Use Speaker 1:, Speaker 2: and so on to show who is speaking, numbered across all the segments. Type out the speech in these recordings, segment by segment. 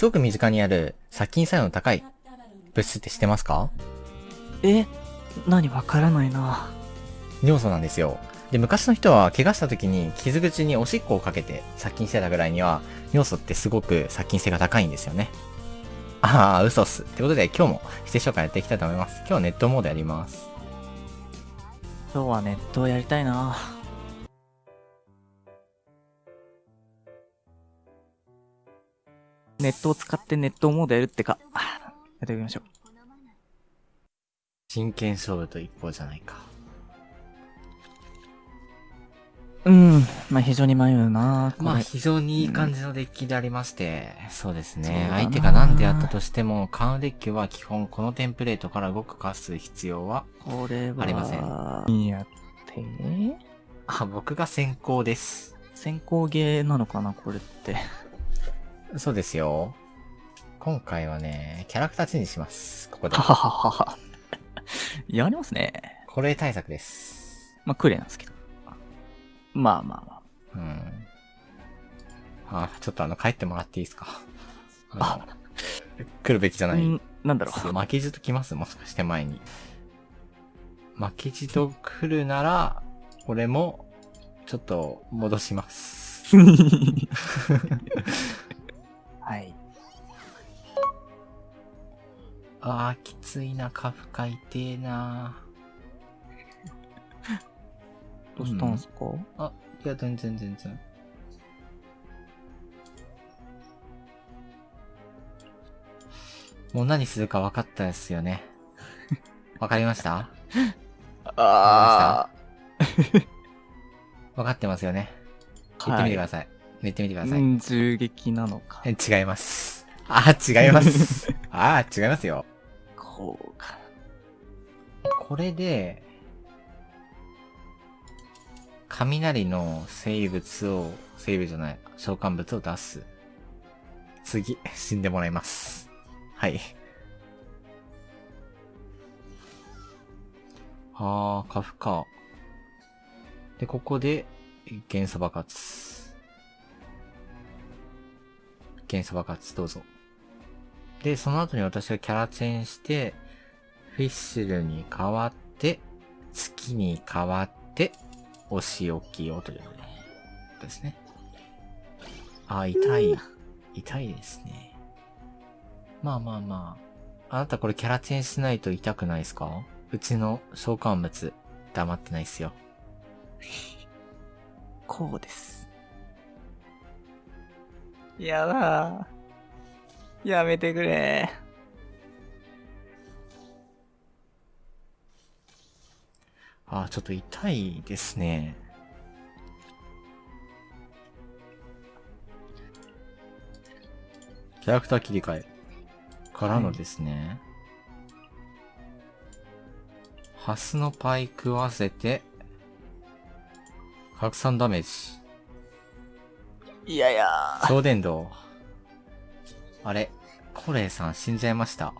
Speaker 1: すごく身近にある殺菌作用の高い物質って知ってますか？
Speaker 2: え何わからないな。
Speaker 1: 尿素なんですよ。で、昔の人は怪我した時に傷口におしっこをかけて殺菌してたぐらいには、尿素ってすごく殺菌性が高いんですよね。ああ、嘘っす。ってことで今日も指定紹介やっていきたいと思います。今日はネットモードやります。
Speaker 2: 今日はネットをやりたいな。ネットを使ってネットモードやるってか。やっておきましょう。
Speaker 1: 真剣勝負と一方じゃないか。
Speaker 2: うん。まあ非常に迷うな。
Speaker 1: まあ非常にいい感じのデッキでありまして、そうです
Speaker 2: そう
Speaker 1: ね。
Speaker 2: だな
Speaker 1: 相手が何であったとしても、カードデッキは基本このテンプレートから動くかす必要は、
Speaker 2: これは。
Speaker 1: ありませ
Speaker 2: ん。やって？
Speaker 1: あ、僕が先行です。
Speaker 2: 先行ゲーなのかなこれって。
Speaker 1: そうですよ。今回はね、キャラクターチェンジします。ここで
Speaker 2: は。はははは。やりますね。
Speaker 1: これ対策です。
Speaker 2: まあクレなんですけど。まあまあまあ。
Speaker 1: うん。あ、ちょっとあの、帰ってもらっていいですか？あの来るべきじゃない。
Speaker 2: うんなんだろう。
Speaker 1: 負けじと来ます？もしかして前に。負けじと来るなら、俺も、ちょっと戻します。
Speaker 2: はい。
Speaker 1: あー、きついな、カフカ痛えな。
Speaker 2: どうしたんすか、
Speaker 1: あ、いや、全然全然。もう何するか分かったですよね。分かりました？
Speaker 2: あ
Speaker 1: 分かってますよね。言ってみてください。言ってみてください。
Speaker 2: うん、銃撃なのか。
Speaker 1: え違います。あー、違います。あー、違いますよ。
Speaker 2: こうか。
Speaker 1: これで、雷の生物を、生物じゃない、召喚物を出す。次、死んでもらいます。はい。あー、カフか。で、ここで、元素爆発。元素爆発、どうぞ。で、その後に私がキャラチェンして、フィッシュルに変わって、月に変わって、お仕置きをということですね。あ、痛い。痛いですね。まあまあまあ。あなたこれキャラチェンしないと痛くないですか？うちの召喚物、黙ってないっすよ。
Speaker 2: こうです。やだー。やめてくれ
Speaker 1: あ、ちょっと痛いですね。キャラクター切り替え。からのですね。ハスのパイ食わせて、拡散ダメージ。
Speaker 2: いやいや
Speaker 1: 超電導。あれ、コレイさん死んじゃいました。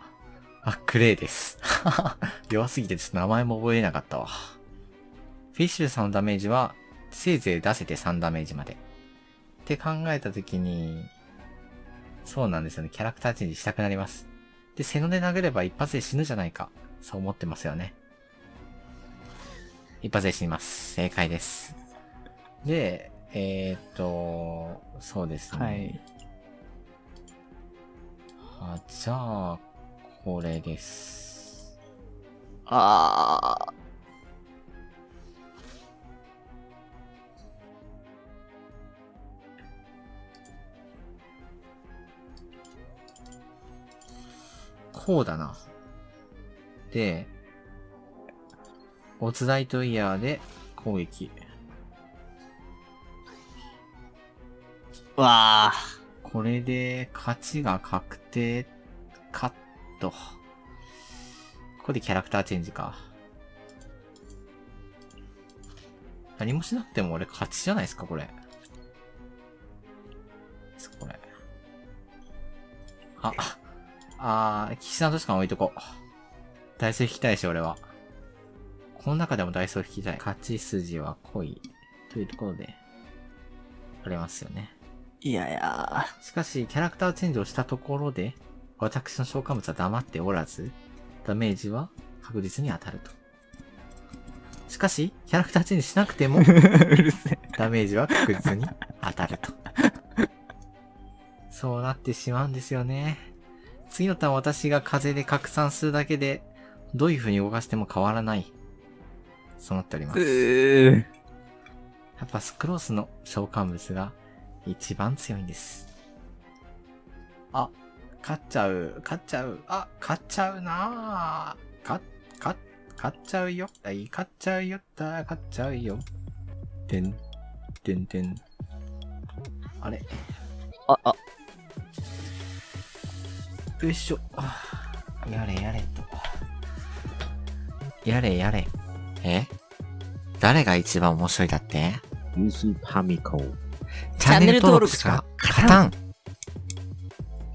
Speaker 1: あ、クレイです。弱すぎてちょっと名前も覚えれなかったわ。フィッシュさんのダメージは、せいぜい出せて3ダメージまで。って考えたときに、そうなんですよね。キャラクターチェンジしたくなります。で、背ので殴れば一発で死ぬじゃないか。そう思ってますよね。一発で死にます。正解です。で、えー、っと、そうですね。
Speaker 2: はい。
Speaker 1: あ、じゃあ、これです。
Speaker 2: あー。
Speaker 1: こうだな。で、オツダイトイヤーで攻撃。
Speaker 2: わあ
Speaker 1: これで勝ちが確定カット。ここでキャラクターチェンジか。何もしなくても俺勝ちじゃないですか、これ。これ。あ、あー、岸田としか置いとこう。ダイソー引きたいし、俺は。この中でもダイソー引きたい。勝ち筋は濃い。というところで、ありますよね。
Speaker 2: いやいや。
Speaker 1: しかし、キャラクターチェンジをしたところで、私の召喚物は黙っておらず、ダメージは確実に当たると。しかし、キャラクターチェンジしなくても。ダメージは確実に当たると。そうなってしまうんですよね。次のターン私が風で拡散するだけで、どういう風に動かしても変わらない。そうなっておりま
Speaker 2: う
Speaker 1: す。
Speaker 2: ー。
Speaker 1: やっぱスクロースの召喚物が一番強いんです。あ、勝っちゃう、勝っちゃう、あ、勝っちゃうなぁ。勝、勝、勝っちゃうよ。あい、勝っちゃうよった、勝っちゃうよ。てん、てんてん。あれ、
Speaker 2: あ、あ、
Speaker 1: よいしょ。あやれやれと。やれやれ。え？誰が一番面白いだって？
Speaker 3: ユースパミコ。
Speaker 1: チャンネル登録しか勝たん